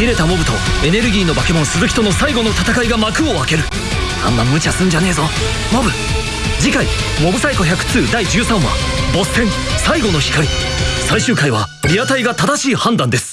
切れたモブとエネルギーの化け物鈴木との最後の戦いが幕を開ける。あんま無茶すんじゃねえぞ。モブ次回「モブサイコ102第13話ボス戦最後の光」最終回はリアタイが正しい判断です。